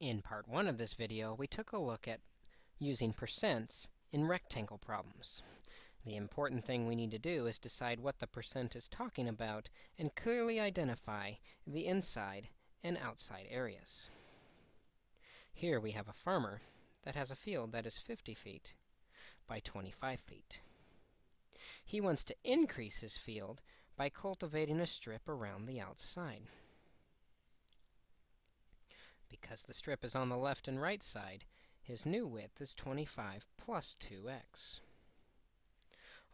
In part 1 of this video, we took a look at using percents in rectangle problems. The important thing we need to do is decide what the percent is talking about and clearly identify the inside and outside areas. Here we have a farmer that has a field that is 50 feet by 25 feet. He wants to increase his field by cultivating a strip around the outside. Because the strip is on the left and right side, his new width is 25 plus 2x.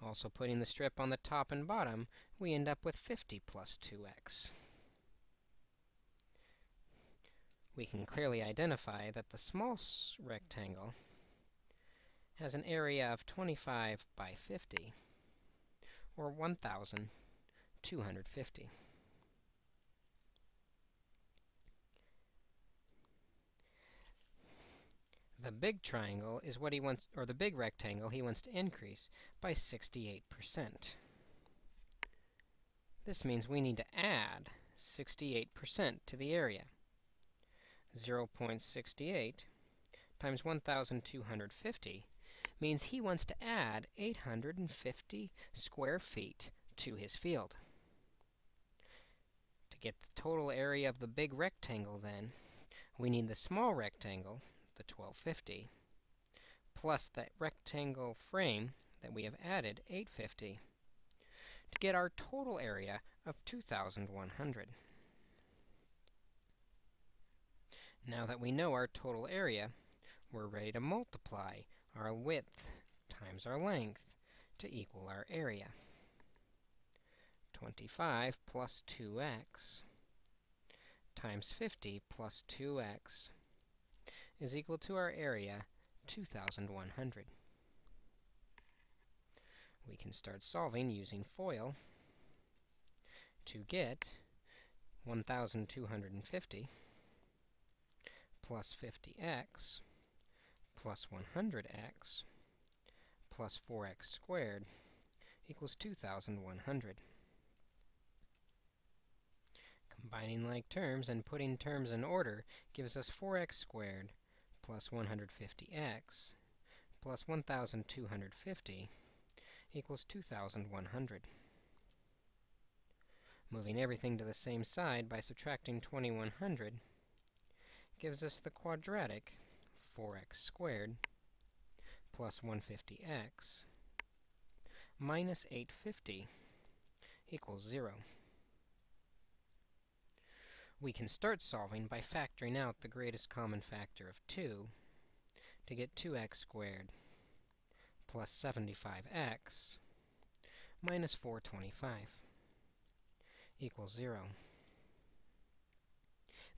Also putting the strip on the top and bottom, we end up with 50 plus 2x. We can clearly identify that the small rectangle has an area of 25 by 50, or 1,250. The big triangle is what he wants, or the big rectangle he wants to increase by 68%. This means we need to add 68% to the area. 0.68 times 1,250 means he wants to add 850 square feet to his field. To get the total area of the big rectangle, then, we need the small rectangle, the 1250, plus that rectangle frame that we have added, 850, to get our total area of 2,100. Now that we know our total area, we're ready to multiply our width times our length to equal our area. 25 plus 2x times 50 plus 2x is equal to our area, 2,100. We can start solving using FOIL to get 1,250 plus 50x plus 100x plus 4x squared equals 2,100. Combining like terms and putting terms in order gives us 4x squared plus 150x plus 1,250 equals 2,100. Moving everything to the same side by subtracting 2,100 gives us the quadratic 4x squared plus 150x minus 850 equals 0. We can start solving by factoring out the greatest common factor of 2 to get 2x squared plus 75x minus 425 equals 0.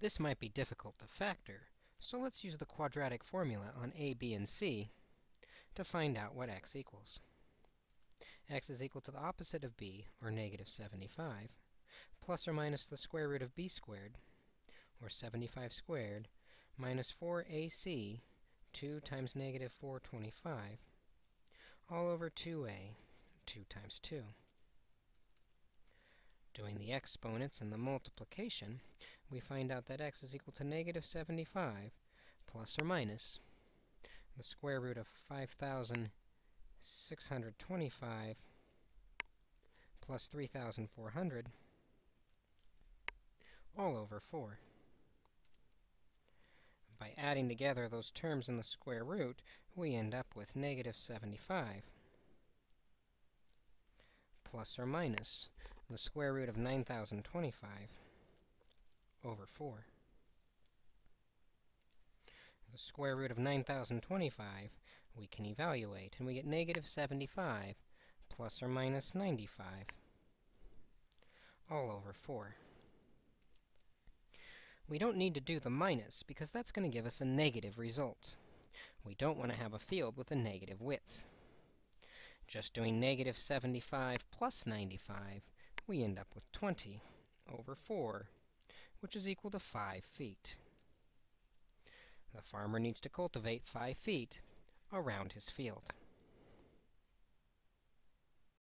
This might be difficult to factor, so let's use the quadratic formula on a, b, and c to find out what x equals. x is equal to the opposite of b, or negative 75, plus or minus the square root of b squared, or 75 squared, minus 4ac, 2 times negative 425, all over 2a, 2 times 2. Doing the exponents and the multiplication, we find out that x is equal to negative 75 plus or minus the square root of 5,625 plus 3,400 all over 4. By adding together those terms in the square root, we end up with negative 75 plus or minus the square root of 9,025 over 4. The square root of 9,025 we can evaluate, and we get negative 75 plus or minus 95 all over 4. We don't need to do the minus, because that's going to give us a negative result. We don't want to have a field with a negative width. Just doing negative 75 plus 95, we end up with 20 over 4, which is equal to 5 feet. The farmer needs to cultivate 5 feet around his field.